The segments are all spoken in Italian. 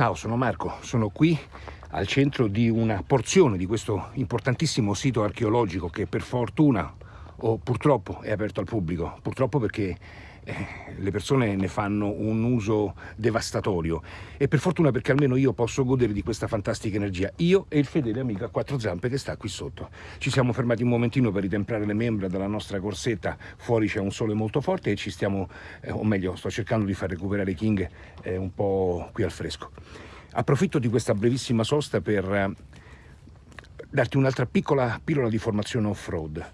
Ciao, sono Marco, sono qui al centro di una porzione di questo importantissimo sito archeologico che per fortuna o purtroppo è aperto al pubblico. Purtroppo perché eh, le persone ne fanno un uso devastatorio e per fortuna perché almeno io posso godere di questa fantastica energia, io e il fedele amico a quattro zampe che sta qui sotto. Ci siamo fermati un momentino per ritemprare le membra dalla nostra corsetta, fuori c'è un sole molto forte e ci stiamo, eh, o meglio sto cercando di far recuperare King eh, un po' qui al fresco. Approfitto di questa brevissima sosta per eh, darti un'altra piccola pillola di formazione off-road.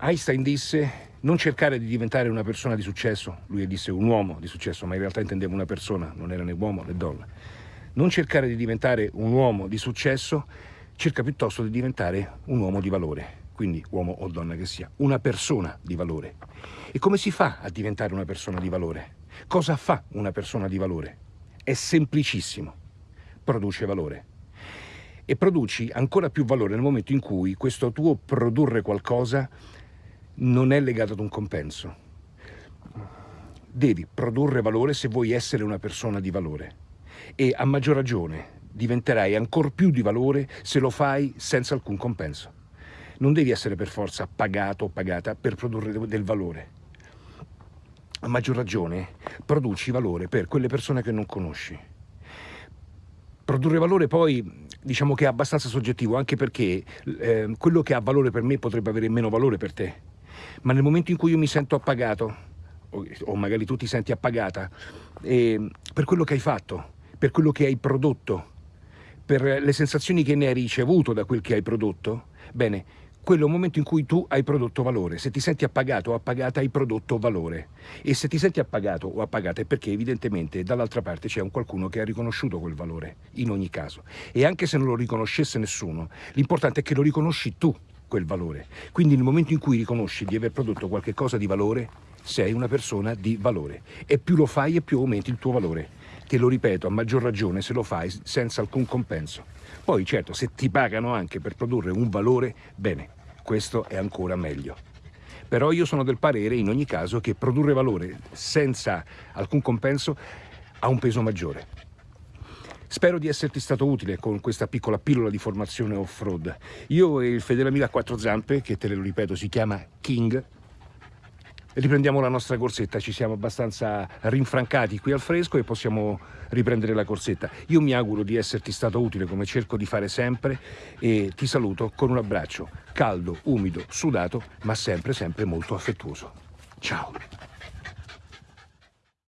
Einstein disse non cercare di diventare una persona di successo, lui disse un uomo di successo, ma in realtà intendeva una persona, non era né uomo né donna. Non cercare di diventare un uomo di successo, cerca piuttosto di diventare un uomo di valore, quindi uomo o donna che sia, una persona di valore. E come si fa a diventare una persona di valore? Cosa fa una persona di valore? È semplicissimo, produce valore. E produci ancora più valore nel momento in cui questo tuo produrre qualcosa non è legato ad un compenso. Devi produrre valore se vuoi essere una persona di valore e a maggior ragione diventerai ancora più di valore se lo fai senza alcun compenso. Non devi essere per forza pagato o pagata per produrre del valore. A maggior ragione produci valore per quelle persone che non conosci. Produrre valore poi diciamo che è abbastanza soggettivo anche perché eh, quello che ha valore per me potrebbe avere meno valore per te ma nel momento in cui io mi sento appagato, o, magari tu ti senti appagata, eh, per quello che hai fatto, per quello che hai prodotto, per le sensazioni che ne hai ricevuto da quel che hai prodotto, bene, quello è un momento in cui tu hai prodotto valore. Se ti senti appagato o appagata hai prodotto valore. E se ti senti appagato o appagata è perché evidentemente dall'altra parte c'è un qualcuno che ha riconosciuto quel valore, in ogni caso. E anche se non lo riconoscesse nessuno, l'importante è che lo riconosci tu quel valore. Quindi nel momento in cui riconosci di aver prodotto qualche cosa di valore, sei una persona di valore. E più lo fai e più aumenti il tuo valore. Te lo ripeto, a maggior ragione se lo fai senza alcun compenso. Poi certo, se ti pagano anche per produrre un valore, bene, questo è ancora meglio. Però io sono del parere, in ogni caso, che produrre valore senza alcun compenso ha un peso maggiore. Spero di esserti stato utile con questa piccola pillola di formazione off-road. Io e il fedele amico a quattro zampe, che te lo ripeto si chiama King, riprendiamo la nostra corsetta, ci siamo abbastanza rinfrancati qui al fresco e possiamo riprendere la corsetta. Io mi auguro di esserti stato utile come cerco di fare sempre e ti saluto con un abbraccio caldo, umido, sudato, ma sempre sempre molto affettuoso. Ciao!